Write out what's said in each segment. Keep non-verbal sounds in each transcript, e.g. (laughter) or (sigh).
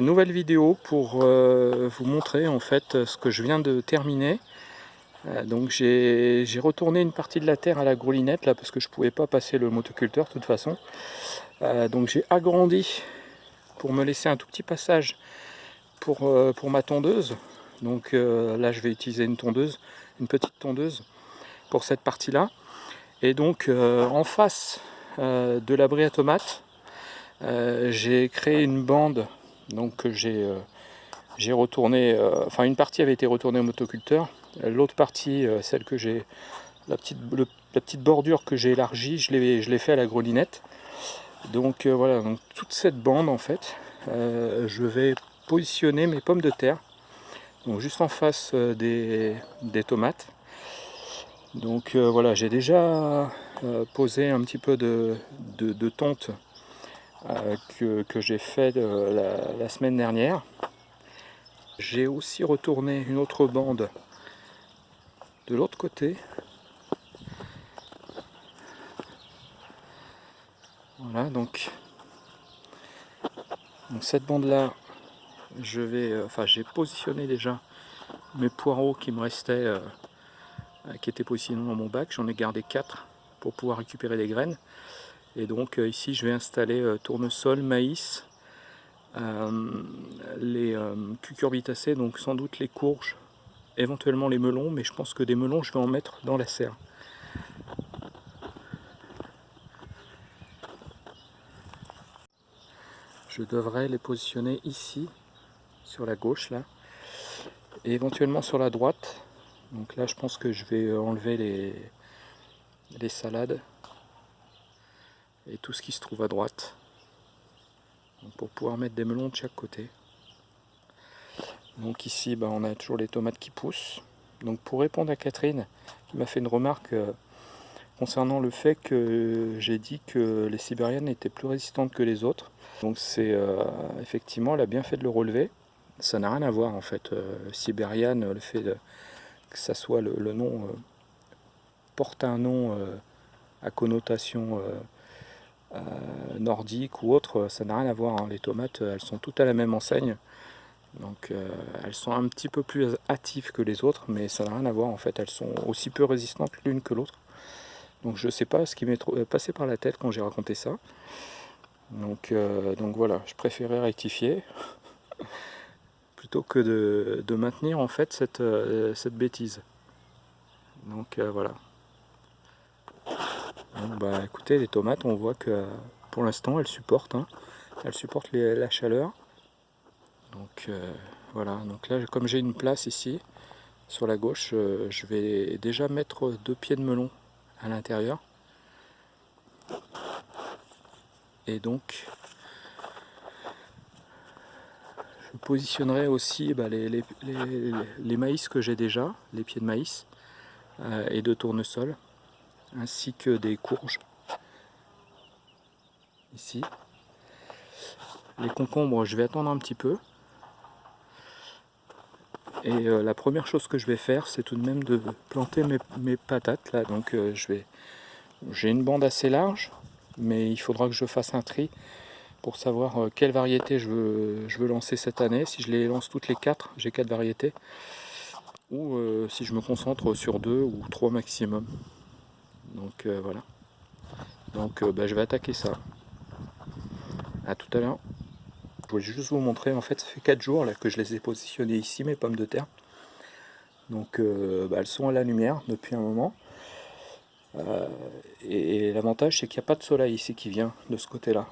nouvelle vidéo pour euh, vous montrer en fait ce que je viens de terminer. Euh, donc j'ai retourné une partie de la terre à la groulinette là parce que je pouvais pas passer le motoculteur de toute façon. Euh, donc j'ai agrandi pour me laisser un tout petit passage pour, pour ma tondeuse. Donc là je vais utiliser une tondeuse, une petite tondeuse pour cette partie là. Et donc en face de l'abri à tomates, j'ai créé une bande donc j'ai euh, retourné, euh, enfin une partie avait été retournée au motoculteur, l'autre partie, euh, celle que j'ai, la petite, bordure que j'ai élargie, je l'ai fait à la grelinette. Donc voilà, donc toute cette bande en fait, je vais positionner mes pommes de terre, juste en face des, des, tomates. Donc voilà, j'ai déjà posé un petit peu de, de, de tonte euh, que, j'ai fait euh, la, semaine dernière. J'ai aussi retourné une autre bande de l'autre côté. Voilà, donc, cette bande là, je vais, euh, enfin j'ai positionné déjà mes poireaux qui me restaient, qui étaient positionnés dans mon bac. J'en ai gardé 4 pour pouvoir récupérer des graines. Et donc euh, ici je vais installer euh, tournesol, maïs, euh, les cucurbitacées, donc sans doute les courges, éventuellement les melons, mais je pense que des melons je vais en mettre dans la serre. Je devrais les positionner ici, sur la gauche là, et éventuellement sur la droite. Donc là je pense que je vais enlever les, les salades et tout ce qui se trouve à droite. Pour pouvoir mettre des melons de chaque côté. Donc ici bah, on a toujours les tomates qui poussent. Donc pour répondre à Catherine qui m'a fait une remarque euh, concernant le fait que j'ai dit que les sibériennes étaient plus résistantes que les autres. Donc c'est euh, effectivement elle a bien fait de le relever. Ça n'a rien à voir en fait. Euh, sibérienne le fait que ça soit le, le nom porte un nom à connotation euh, nordique ou autre, ça n'a rien à voir. Hein. Les tomates, elles sont toutes à la même enseigne. Donc euh, elles sont un petit peu plus hâtives que les autres, mais ça n'a rien à voir en fait. Elles sont aussi peu résistantes l'une que l'autre. Donc je ne sais pas ce qui m'est euh, passé par la tête quand j'ai raconté ça. Donc, voilà, je préférais rectifier (laughs) plutôt que de, de, maintenir en fait cette, cette bêtise. Donc voilà bah écoutez, les tomates, on voit que pour l'instant elles supportent, hein. elles supportent la chaleur. Donc euh, voilà, donc là comme j'ai une place ici, sur la gauche, euh, je vais déjà mettre deux pieds de melon à l'intérieur. Et donc, je positionnerai aussi bah, les, maïs que j'ai déjà, les pieds de maïs euh, et de tournesol ainsi que des courges. Ici. Les concombres je vais attendre un petit peu. Et euh, la première chose que je vais faire c'est tout de même de planter mes, patates là. Donc euh, je vais j'ai une bande assez large mais il faudra que je fasse un tri pour savoir euh, quelle variété je veux, je veux lancer cette année. Si je les lance toutes les quatre j'ai quatre variétés. Ou si je me concentre sur deux ou trois maximum donc euh, voilà. Donc euh, bah, je vais attaquer ça. À tout à l'heure. Je voulais juste vous montrer, en fait ça fait 4 jours là, que je les ai positionnées ici, mes pommes de terre. Donc euh, bah, elles sont à la lumière depuis un moment. et, l'avantage c'est qu'il n'y a pas de soleil ici qui vient de ce côté là.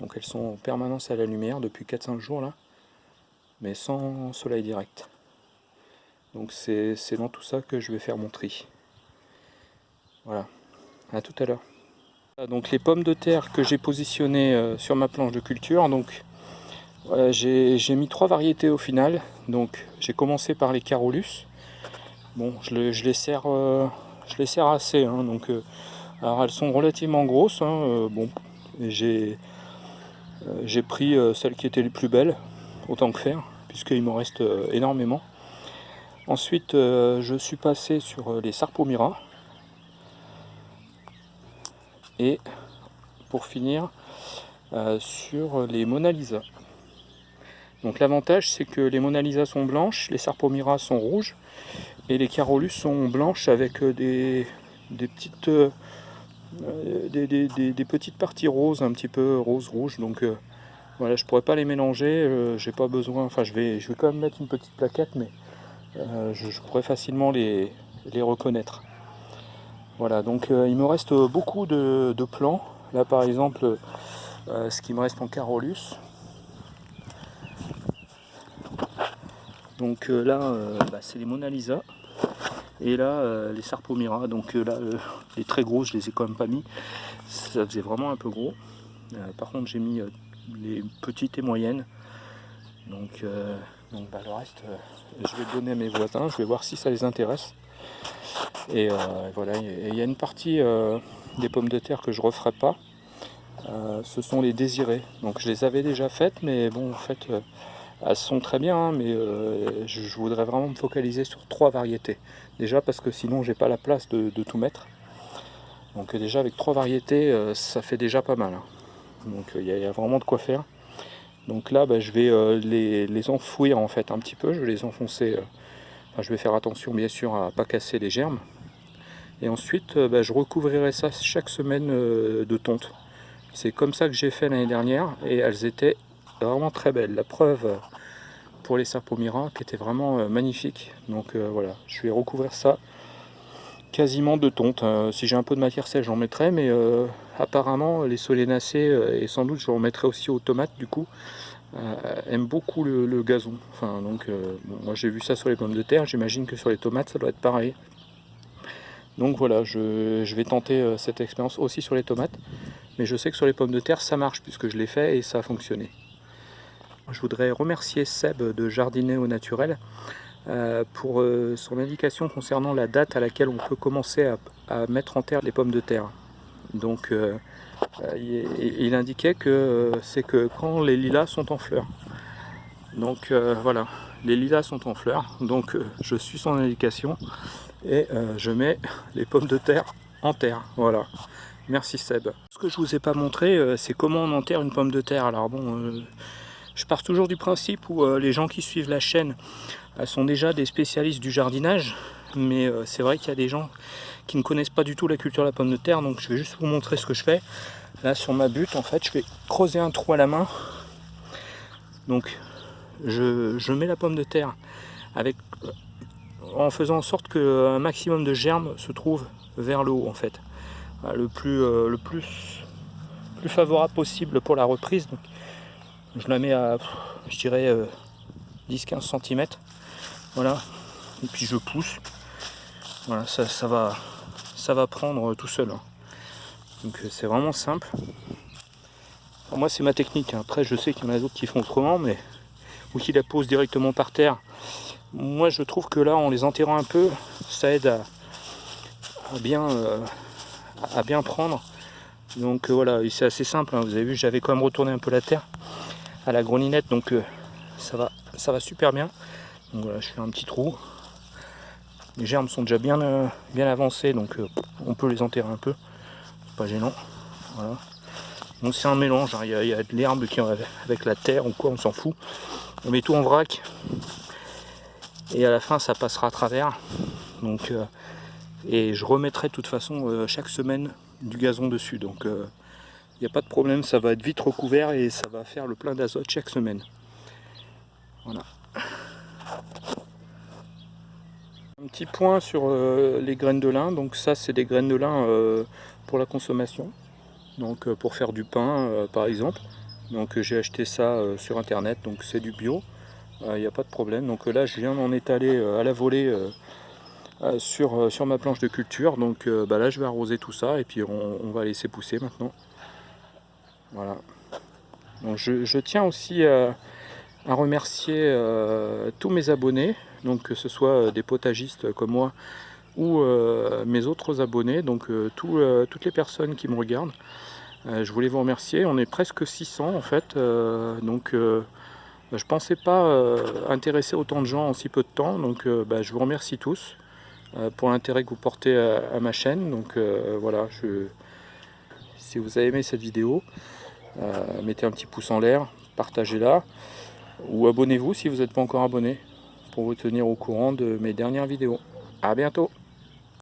Donc elles sont en permanence à la lumière depuis 4-5 jours là. Mais sans soleil direct. Donc c'est dans tout ça que je vais faire mon tri. Voilà, à tout à l'heure. Donc les pommes de terre que j'ai positionnées euh, sur ma planche de culture, donc j'ai mis trois variétés au final. Donc j'ai commencé par les Carolus. Bon, je, les, sers, euh, les sers assez. Hein, euh, alors elles sont relativement grosses. Hein, bon, j'ai pris celles qui étaient les plus belles, autant que faire, puisqu'il m'en reste énormément. Ensuite, je suis passé sur les Sarpomira et pour finir euh, sur les Mona Lisa Donc l'avantage c'est que les Mona Lisa sont blanches, les Sarpomira sont rouges et les Carolus sont blanches avec des, des petites des, petites parties roses, un petit peu rose-rouge. Donc voilà, je pourrais pas les mélanger, j'ai pas besoin, enfin je vais, je vais quand même mettre une petite plaquette, mais je, pourrais facilement les reconnaître. Voilà, donc il me reste beaucoup de, de plants. Là par exemple, euh, ce qui me reste en Carolus. Donc euh, là, euh, bah, c'est les Mona Lisa. Et là, les Sarpomira. Donc là, les très gros, je les ai quand même pas mis. Ça faisait vraiment un peu gros. par contre, j'ai mis les petites et moyennes. Donc, donc bah, le reste, je vais donner à mes voisins. Je vais voir si ça les intéresse. Et voilà, il y a une partie des pommes de terre que je referai pas. Euh, ce sont les désirés. Donc je les avais déjà faites, mais bon, en fait, euh, elles sont très bien, hein, mais euh, je, voudrais vraiment me focaliser sur trois variétés. Déjà parce que sinon, j'ai pas la place de, tout mettre. Donc déjà, avec trois variétés, ça fait déjà pas mal. Hein. Donc il y, a vraiment de quoi faire. Donc là, bah, je vais les, enfouir en fait un petit peu. Je vais les enfoncer. Je vais faire attention bien sûr à pas casser les germes. Et ensuite, bah, je recouvrirai ça chaque semaine de tonte. C'est comme ça que j'ai fait l'année dernière et elles étaient vraiment très belles. La preuve pour les serpomira qui était vraiment euh, magnifique. Donc euh, voilà, je vais recouvrir ça quasiment de tonte. Euh, si j'ai un peu de matière sèche, j'en mettrai, mais apparemment les solénacées et sans doute je remettrai aussi aux tomates du coup. Aiment beaucoup le, gazon. Enfin, donc, moi j'ai vu ça sur les pommes de terre, j'imagine que sur les tomates ça doit être pareil. Donc voilà, je, vais tenter cette expérience aussi sur les tomates. Mais je sais que sur les pommes de terre, ça marche puisque je l'ai fait et ça a fonctionné. Je voudrais remercier Seb de Jardiner au Naturel euh, pour euh, son indication concernant la date à laquelle on peut commencer à, mettre en terre les pommes de terre. Donc euh, il, indiquait que c'est que quand les lilas sont en fleurs. Donc voilà, les lilas sont en fleurs, donc je suis son indication et je mets les pommes de terre en terre. Voilà. Merci Seb. Ce que je vous ai pas montré, euh, c'est comment on enterre une pomme de terre. Alors bon, euh, je pars toujours du principe où euh, les gens qui suivent la chaîne sont déjà des spécialistes du jardinage, mais c'est vrai qu'il y a des gens qui ne connaissent pas du tout la culture de la pomme de terre, donc je vais juste vous montrer ce que je fais. Là sur ma butte, en fait, je vais creuser un trou à la main. Donc je, mets la pomme de terre avec en faisant en sorte qu'un maximum de germes se trouve vers le haut en fait. Euh, le plus, euh, le plus, plus favorable possible pour la reprise. Donc, je la mets à, je dirais, 10-15 euh, cm. Voilà. Et puis je pousse. Voilà, ça, ça, va, ça va prendre tout seul. Hein. Donc c'est vraiment simple. moi c'est ma technique. Hein. Après je sais qu'il y en a d'autres qui font autrement, mais ou qui la posent directement par terre. Moi je trouve que là en les enterrant un peu, ça aide à, bien à bien prendre. Donc euh, voilà, c'est assez simple, hein. vous avez vu, j'avais quand même retourné un peu la terre à la greninette, donc euh, ça, va, ça va super bien. Donc voilà, je fais un petit trou. Les germes sont déjà bien, euh, bien donc on peut les enterrer un peu. pas gênant. Donc c'est un mélange, hein. il, y a, de l'herbe qui avec la terre ou quoi, on s'en fout. On met tout en vrac. Et à la fin ça passera à travers. Donc et je remettrai de toute façon euh, chaque semaine du gazon dessus donc il euh, n'y a pas de problème ça va être vite recouvert et ça va faire le plein d'azote chaque semaine voilà un petit point sur euh, les graines de lin. Donc ça c'est des graines de lin pour la consommation. Donc pour faire du pain par exemple. Donc j'ai acheté ça sur internet. Donc c'est du bio. Il n'y a pas de problème. Donc là je viens d'en étaler à la volée euh, sur, euh, sur ma planche de culture. Donc euh, bah là je vais arroser tout ça. Et puis on, va laisser pousser maintenant. Voilà. Donc je, tiens aussi à remercier tous mes abonnés, donc que ce soit des potagistes comme moi ou mes autres abonnés, donc toutes les personnes qui me regardent. je voulais vous remercier, on est presque 600 en fait, donc je pensais pas intéresser autant de gens en si peu de temps, donc bah, je vous remercie tous. Euh, pour l'intérêt que vous portez à, ma chaîne. Donc euh, voilà, si vous avez aimé cette vidéo, euh, mettez un petit pouce en l'air, partagez-la. ou abonnez-vous si vous n'êtes pas encore abonné pour vous tenir au courant de mes dernières vidéos. A bientôt